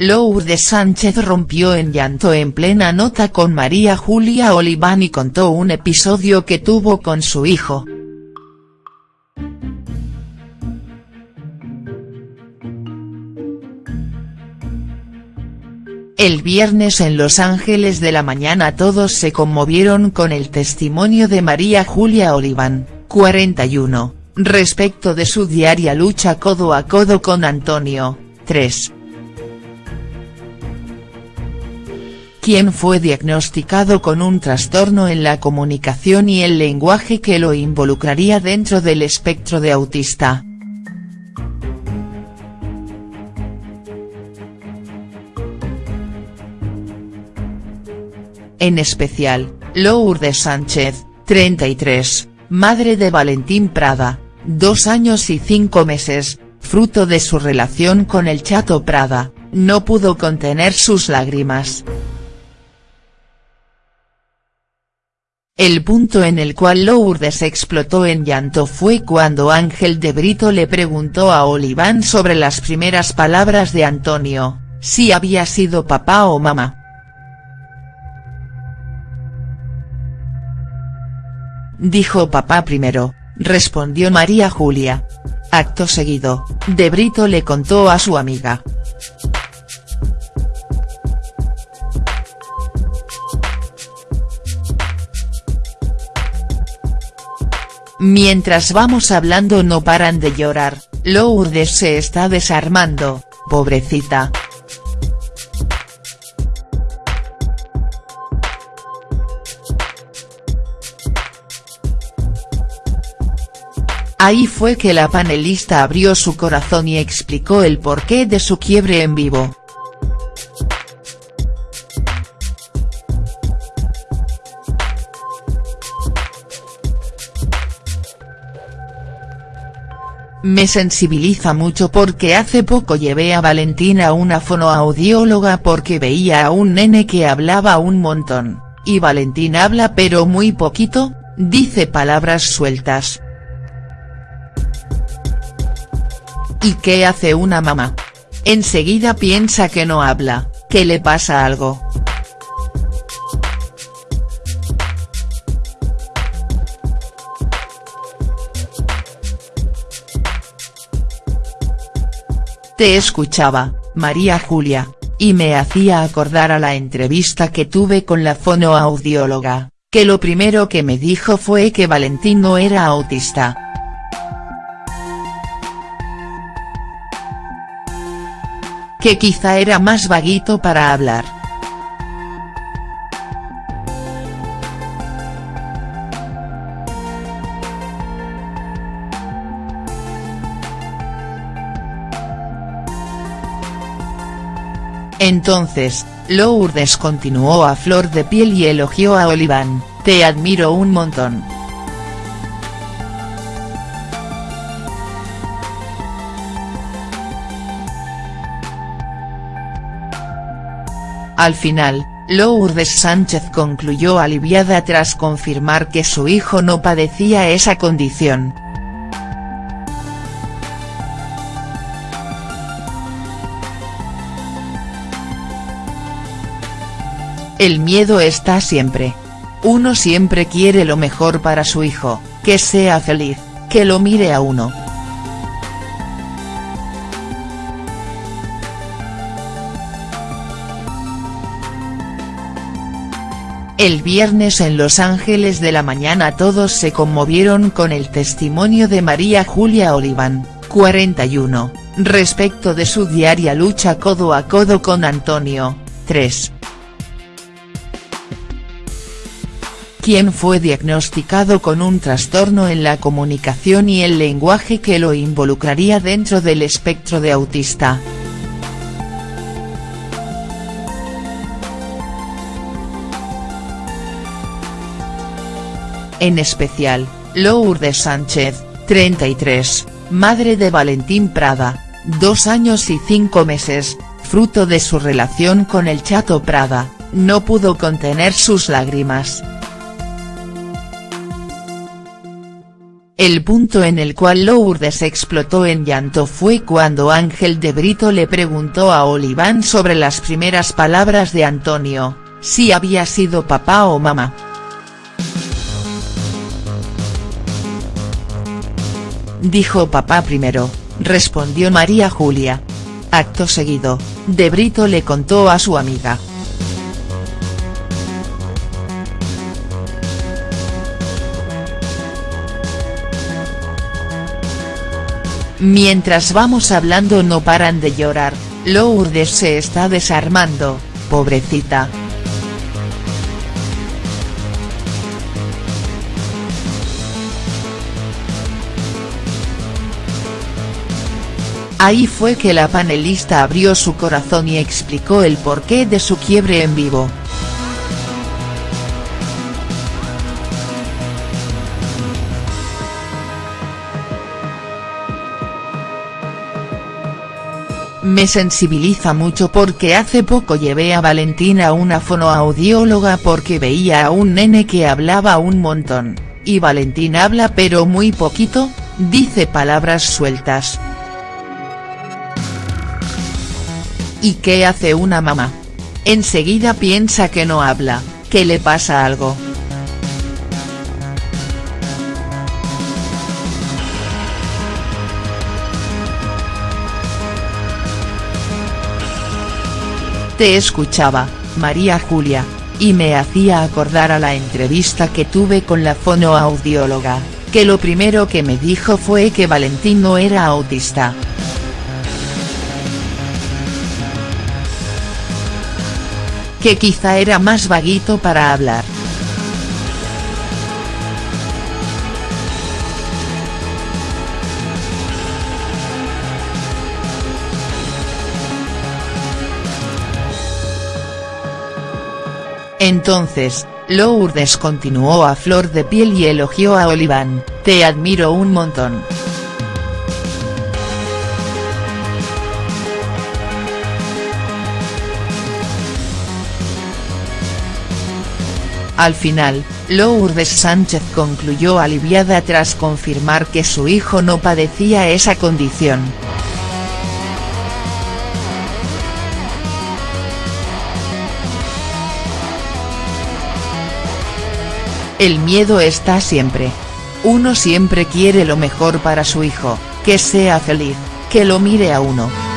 Lourdes Sánchez rompió en llanto en plena nota con María Julia Oliván y contó un episodio que tuvo con su hijo. El viernes en Los Ángeles de la mañana todos se conmovieron con el testimonio de María Julia Oliván, 41, respecto de su diaria lucha codo a codo con Antonio, 3. Quien fue diagnosticado con un trastorno en la comunicación y el lenguaje que lo involucraría dentro del espectro de autista. En especial, Lourdes Sánchez, 33, madre de Valentín Prada, dos años y cinco meses, fruto de su relación con el Chato Prada, no pudo contener sus lágrimas. El punto en el cual Lourdes explotó en llanto fue cuando Ángel de Brito le preguntó a Oliván sobre las primeras palabras de Antonio, si había sido papá o mamá. Dijo papá primero, respondió María Julia. Acto seguido, De Brito le contó a su amiga. Mientras vamos hablando no paran de llorar, Lourdes se está desarmando, pobrecita. Ahí fue que la panelista abrió su corazón y explicó el porqué de su quiebre en vivo. Me sensibiliza mucho porque hace poco llevé a Valentina a una fonoaudióloga porque veía a un nene que hablaba un montón, y Valentín habla pero muy poquito, dice palabras sueltas. ¿Y qué hace una mamá? Enseguida piensa que no habla, que le pasa algo. Te escuchaba, María Julia, y me hacía acordar a la entrevista que tuve con la fonoaudióloga, que lo primero que me dijo fue que Valentín no era autista. que quizá era más vaguito para hablar. Entonces, Lourdes continuó a flor de piel y elogió a Oliván, te admiro un montón. Al final, Lourdes Sánchez concluyó aliviada tras confirmar que su hijo no padecía esa condición. El miedo está siempre. Uno siempre quiere lo mejor para su hijo, que sea feliz, que lo mire a uno. El viernes en Los Ángeles de la mañana todos se conmovieron con el testimonio de María Julia Oliván, 41, respecto de su diaria lucha codo a codo con Antonio, 3. Quien fue diagnosticado con un trastorno en la comunicación y el lenguaje que lo involucraría dentro del espectro de autista. en especial, Lourdes Sánchez, 33, madre de Valentín Prada, dos años y cinco meses, fruto de su relación con el Chato Prada, no pudo contener sus lágrimas. El punto en el cual Lourdes explotó en llanto fue cuando Ángel de Brito le preguntó a Oliván sobre las primeras palabras de Antonio, si había sido papá o mamá. Dijo papá primero, respondió María Julia. Acto seguido, De Brito le contó a su amiga. Mientras vamos hablando no paran de llorar, Lourdes se está desarmando, pobrecita. Ahí fue que la panelista abrió su corazón y explicó el porqué de su quiebre en vivo. Me sensibiliza mucho porque hace poco llevé a Valentina a una fonoaudióloga porque veía a un nene que hablaba un montón, y Valentina habla pero muy poquito, dice palabras sueltas. ¿Y qué hace una mamá? Enseguida piensa que no habla, que le pasa algo. Te escuchaba, María Julia, y me hacía acordar a la entrevista que tuve con la fonoaudióloga, que lo primero que me dijo fue que Valentín no era autista. que quizá era más vaguito para hablar. Entonces, Lourdes continuó a flor de piel y elogió a Oliván, te admiro un montón. Al final, Lourdes Sánchez concluyó aliviada tras confirmar que su hijo no padecía esa condición. El miedo está siempre. Uno siempre quiere lo mejor para su hijo, que sea feliz, que lo mire a uno.